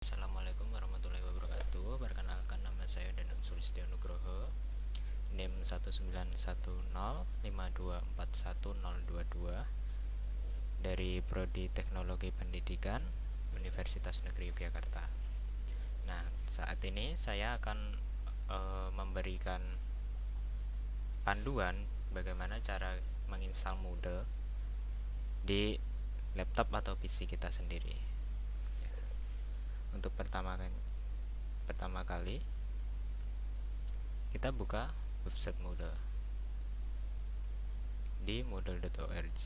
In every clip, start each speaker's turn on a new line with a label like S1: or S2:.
S1: Assalamualaikum warahmatullahi wabarakatuh. Perkenalkan nama saya Danang Sulistyo Nugroho. NIM 19105241022 Dari Prodi Teknologi Pendidikan Universitas Negeri Yogyakarta. Nah saat ini saya akan e, memberikan panduan bagaimana cara menginstal Moodle di laptop atau PC kita sendiri untuk pertama kan pertama kali kita buka website Moodle. Di moodle.org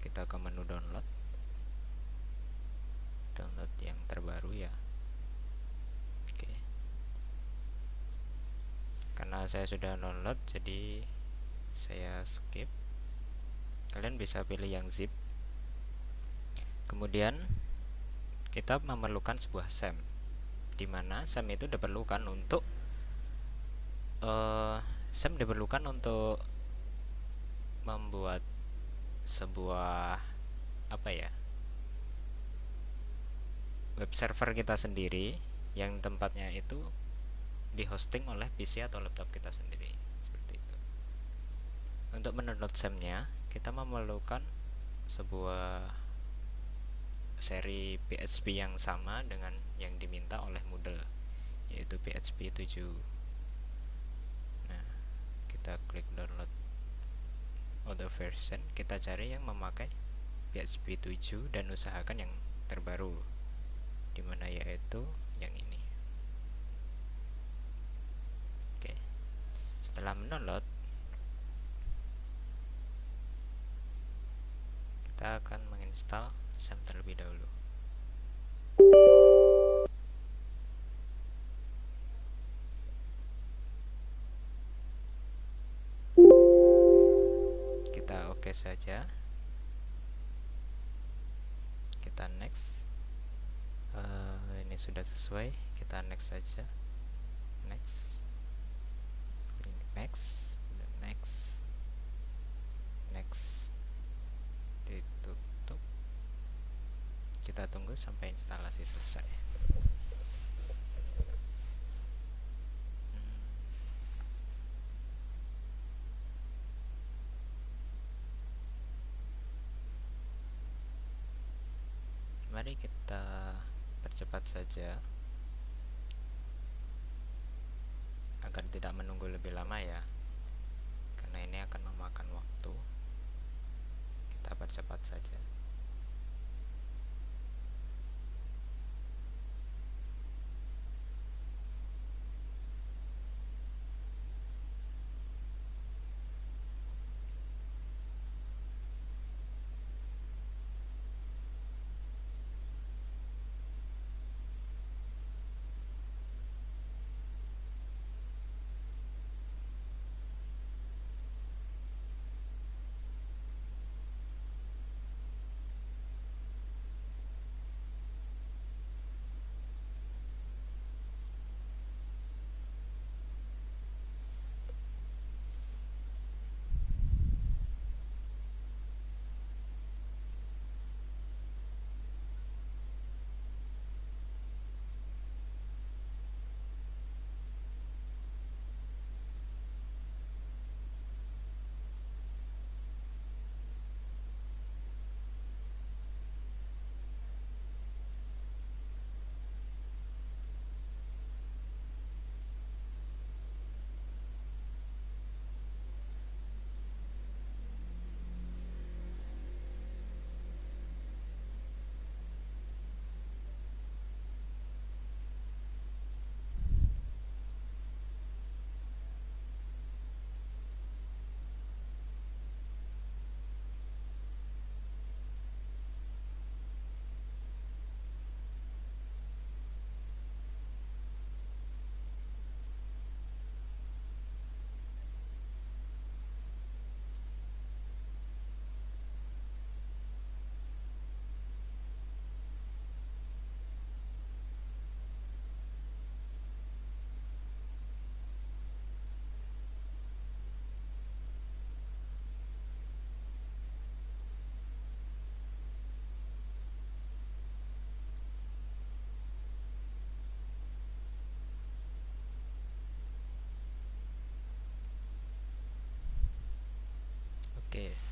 S1: kita ke menu download. Download yang terbaru ya. Oke. Karena saya sudah download jadi saya skip. Kalian bisa pilih yang zip. Kemudian kita memerlukan sebuah SEM di mana SEM itu diperlukan untuk uh, SEM diperlukan untuk membuat sebuah apa ya web server kita sendiri yang tempatnya itu di hosting oleh PC atau laptop kita sendiri seperti itu. Untuk mendownload SEM-nya kita memerlukan sebuah seri PHP yang sama dengan yang diminta oleh Moodle yaitu PHP 7 nah kita klik download other version. Kita cari yang memakai PHP 7 dan usahakan yang terbaru di mana yaitu yang ini. Oke setelah mendownload kita akan menginstal SAM terlebih dahulu. Kita oke okay saja. Kita next. Uh, ini sudah sesuai. Kita next saja. Next. Next. Next kita tunggu sampai instalasi selesai. Hmm. mari kita percepat saja. Agar tidak menunggu lebih lama ya. Karena ini akan memakan waktu. Kita percepat saja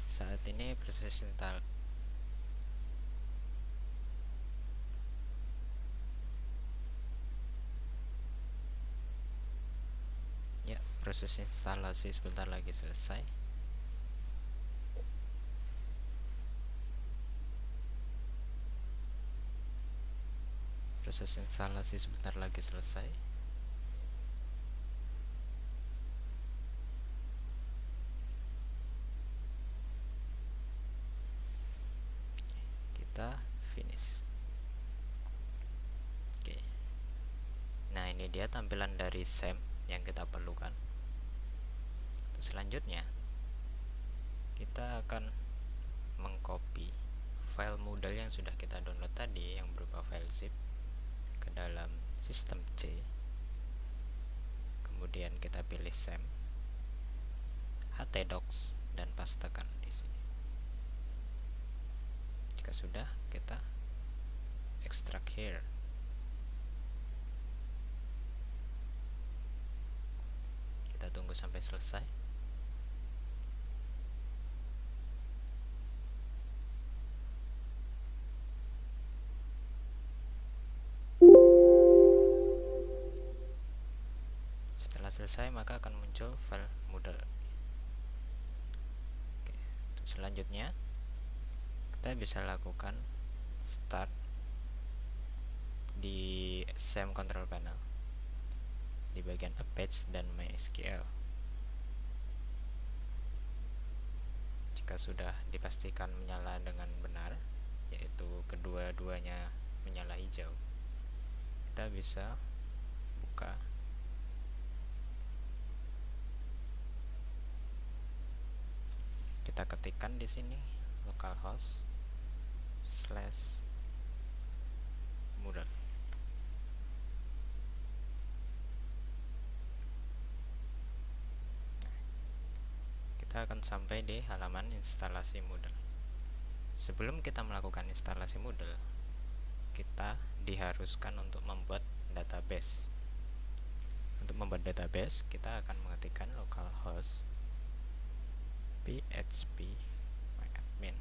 S1: saat ini proses install. Ya proses instalasi sebentar lagi selesai. Proses instalasi sebentar lagi selesai kita finish. Oke. Nah ini dia tampilan dari SAM yang kita perlukan. Untuk selanjutnya kita akan mengcopy file Moodle yang sudah kita download tadi yang berupa file zip ke dalam sistem C. Kemudian kita pilih SAM htdocs dan pastekan di sini jika sudah kita extract here. Kita tunggu sampai selesai. Setelah selesai maka akan muncul file Moodle. Oke, selanjutnya kita bisa lakukan start di SAM control panel. Di bagian Apache dan MySQL. Jika sudah dipastikan menyala dengan benar yaitu kedua-duanya menyala hijau kita bisa buka kita ketikkan di sini localhost slash kita akan sampai di halaman instalasi Moodle. Sebelum kita melakukan instalasi Moodle kita diharuskan untuk membuat database. Untuk membuat database kita akan mengetikkan localhost php admin.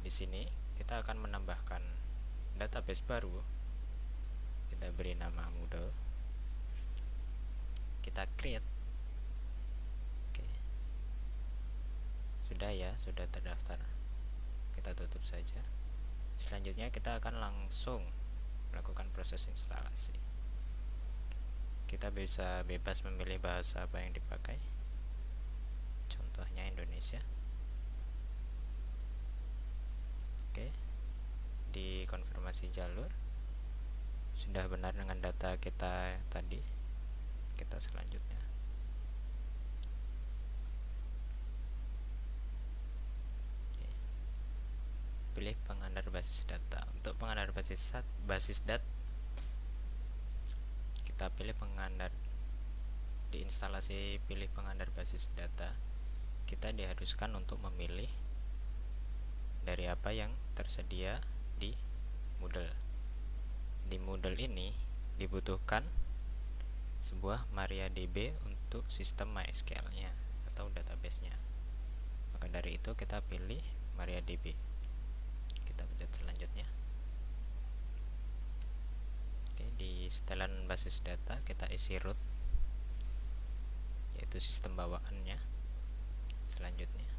S1: Di sini kita akan menambahkan database baru. Kita beri nama Moodle. Kita create. Oke. Sudah ya, sudah terdaftar. Kita tutup saja. Selanjutnya kita akan langsung melakukan proses instalasi. Kita bisa bebas memilih bahasa apa yang dipakai contohnya Indonesia oke di konfirmasi jalur sudah benar dengan data kita tadi. Kita selanjutnya. Pilih pengandar basis data. Untuk pengandar basis basis data kita pilih pengandar di instalasi pilih pengandar basis data kita diharuskan untuk memilih dari apa yang tersedia di Moodle. Di Moodle ini dibutuhkan sebuah MariaDB untuk sistem MySQL-nya atau database-nya. Maka dari itu kita pilih MariaDB. Kita pencet selanjutnya. Oke, di setelan basis data kita isi root yaitu sistem bawaannya selanjutnya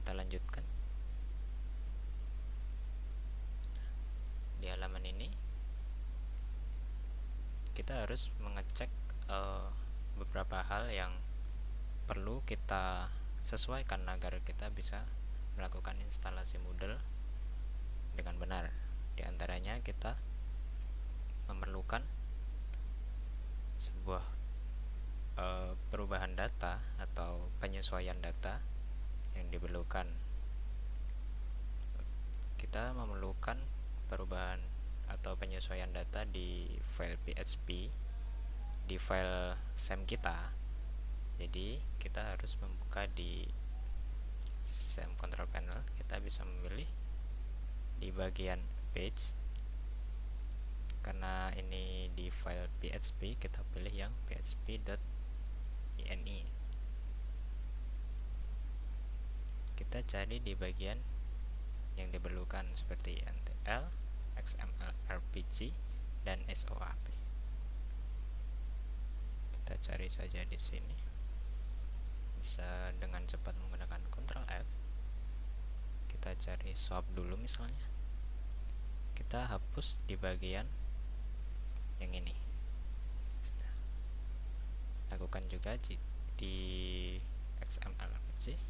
S1: kita lanjutkan di halaman ini kita harus mengecek uh, beberapa hal yang perlu kita sesuaikan agar kita bisa melakukan instalasi Moodle dengan benar. Di antaranya kita memerlukan sebuah uh, perubahan data atau penyesuaian data yang diperlukan. Kita memerlukan perubahan atau penyesuaian data di file PHP di file SEM kita. Jadi kita harus membuka di SEM control panel. Kita bisa memilih di bagian page. Karena ini di file PHP kita pilih yang php.ini kita cari di bagian yang diperlukan seperti NTL XML RPG dan SOAP kita cari saja di sini. Bisa dengan cepat menggunakan Ctrl F. Kita cari swap dulu misalnya. Kita hapus di bagian yang ini. Lakukan juga di XML RPG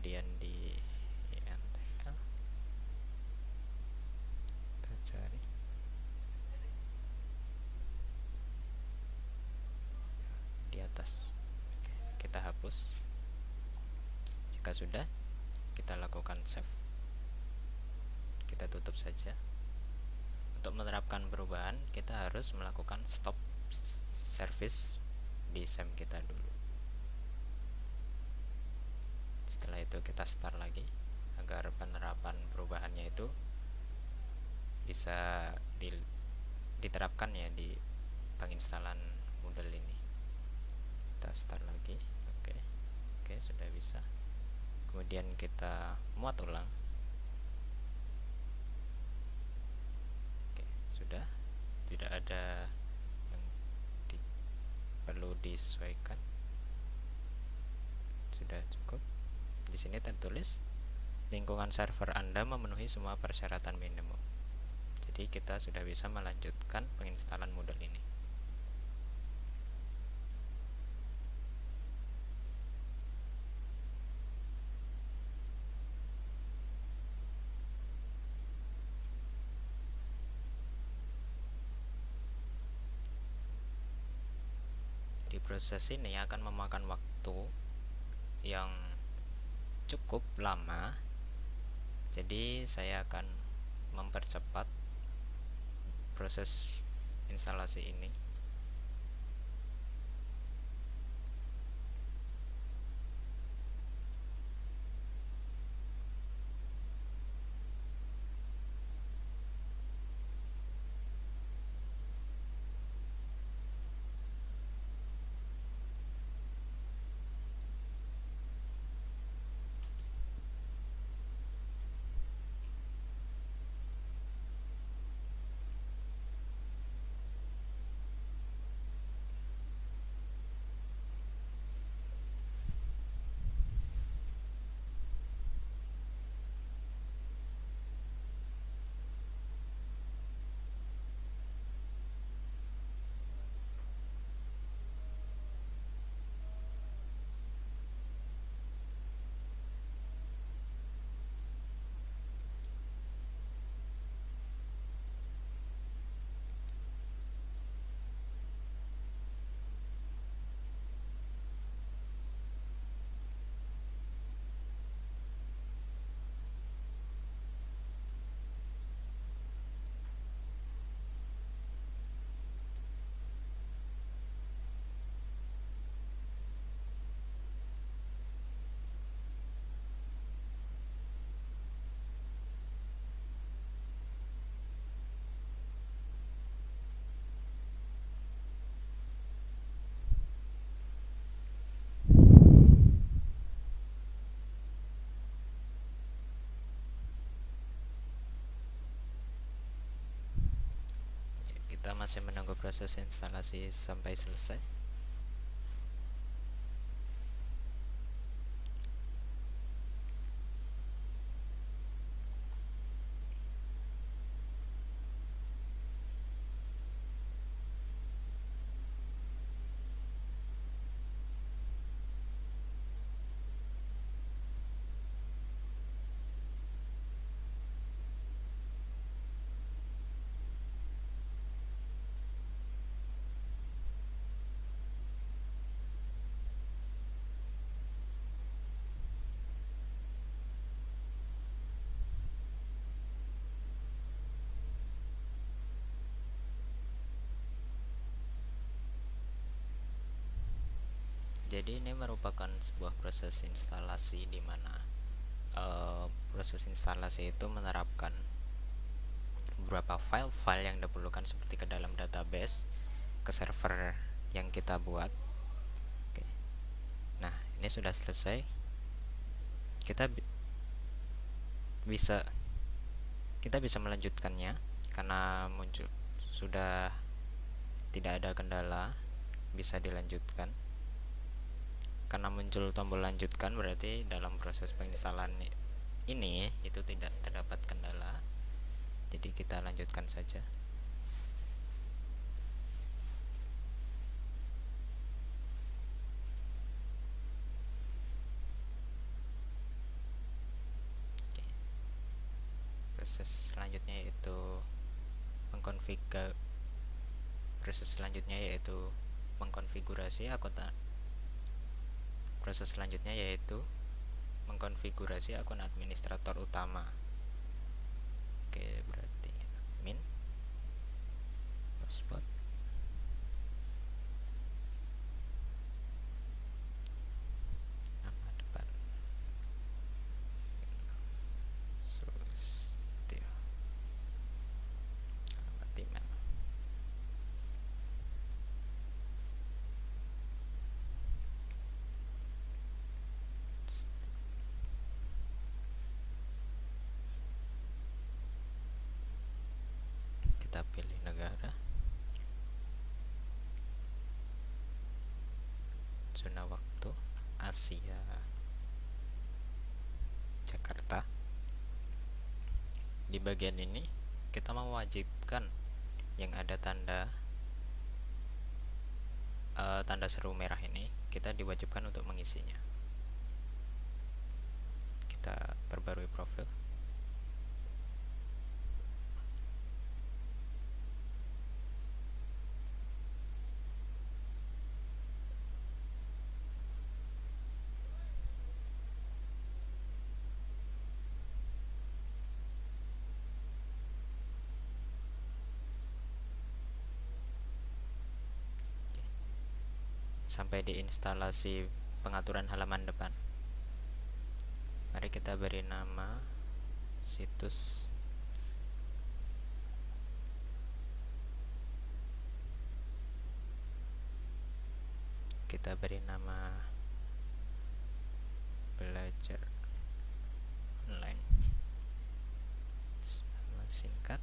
S1: kemudian di INTL kita cari. Di atas. Kita hapus. Jika sudah kita lakukan save. Kita tutup saja. Untuk menerapkan perubahan kita harus melakukan stop service di SEM kita dulu setelah itu kita start lagi agar penerapan perubahannya itu bisa di, diterapkan ya di penginstalan Moodle ini. Kita start lagi oke. Oke sudah bisa. Kemudian kita muat ulang. Oke sudah. Tidak ada yang di, perlu disesuaikan. Sudah cukup di sini tertulis lingkungan server Anda memenuhi semua persyaratan minimum. Jadi kita sudah bisa melanjutkan penginstalan Moodle ini. Di proses ini akan memakan waktu yang cukup lama jadi saya akan mempercepat proses instalasi ini kita masih menunggu proses instalasi sampai selesai jadi ini merupakan sebuah proses instalasi di mana uh, proses instalasi itu menerapkan beberapa file-file yang diperlukan seperti ke dalam database ke server yang kita buat. Oke. nah ini sudah selesai. Kita bi bisa kita bisa melanjutkannya karena muncul sudah tidak ada kendala bisa dilanjutkan karena muncul tombol lanjutkan berarti dalam proses penginstalan ini itu tidak terdapat kendala. Jadi kita lanjutkan saja. Proses selanjutnya yaitu mengkonfigur proses selanjutnya yaitu mengkonfigurasi akun proses selanjutnya yaitu mengkonfigurasi akun administrator utama. Oke berarti admin password kita pilih negara. Zona waktu Asia Jakarta. Di bagian ini kita mewajibkan yang ada tanda uh, tanda seru merah ini kita diwajibkan untuk mengisinya. Kita perbarui profil sampai di instalasi pengaturan halaman depan. Mari kita beri nama situs. Kita beri nama belajar online singkat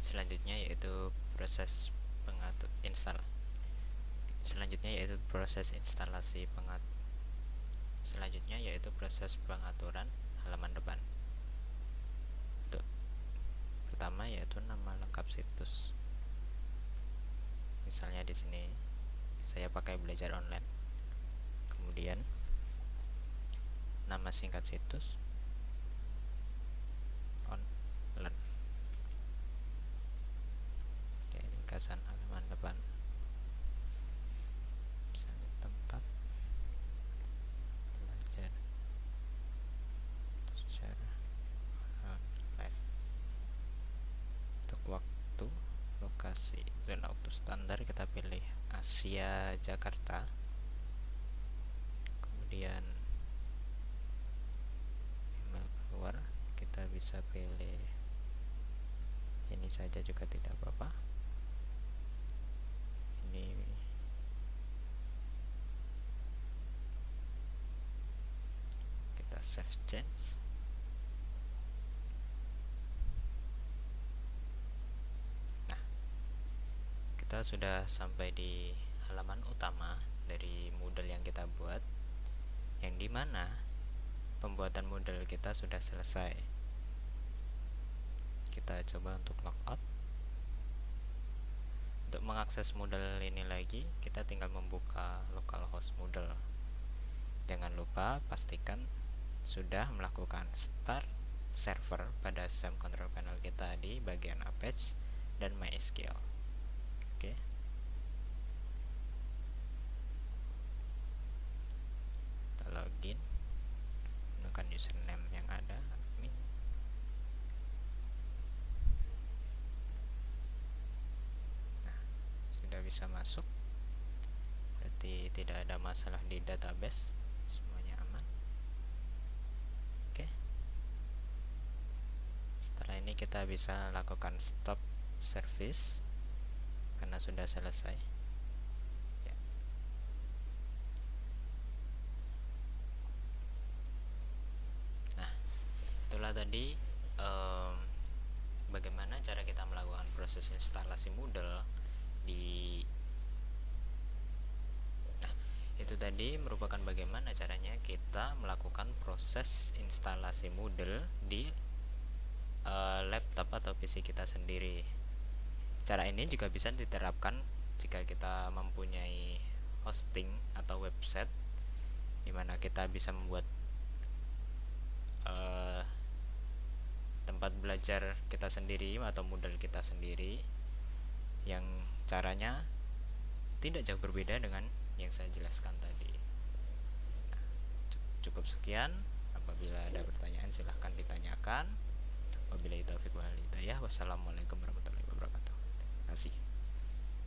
S1: selanjutnya yaitu proses pengatur install selanjutnya yaitu proses instalasi pengat selanjutnya yaitu proses pengaturan halaman depan. Untuk pertama yaitu nama lengkap situs. Misalnya di sini saya pakai belajar online. Kemudian nama singkat situs ringkasan halaman depan. Misalnya tempat. Belajar. Online. Untuk waktu lokasi zona waktu standar kita pilih Asia Jakarta. Kemudian email keluar kita bisa pilih. Ini saja juga tidak apa-apa ini kita save nah kita sudah sampai di halaman utama dari Moodle yang kita buat yang di mana pembuatan Moodle kita sudah selesai. Kita coba untuk logout untuk mengakses Moodle ini lagi kita tinggal membuka localhost Moodle jangan lupa pastikan sudah melakukan start server pada SAM control panel kita di bagian Apache dan MySQL. Oke. Kita login gunakan username yang ada nah sudah bisa masuk. Berarti tidak ada masalah di database kita bisa lakukan stop service karena sudah selesai ya. nah itulah tadi um, bagaimana cara kita melakukan proses instalasi Moodle di nah itu tadi merupakan bagaimana caranya kita melakukan proses instalasi Moodle di uh, laptop atau PC kita sendiri. Cara ini juga bisa diterapkan jika kita mempunyai hosting atau website di mana kita bisa membuat uh, tempat belajar kita sendiri atau model kita sendiri yang caranya tidak jauh berbeda dengan yang saya jelaskan tadi. Nah, cukup sekian. Apabila ada pertanyaan silahkan ditanyakan wabillahi taufiq wal hidayah. Wassalamualaikum warahmatullahi wabarakatuh. Terima kasih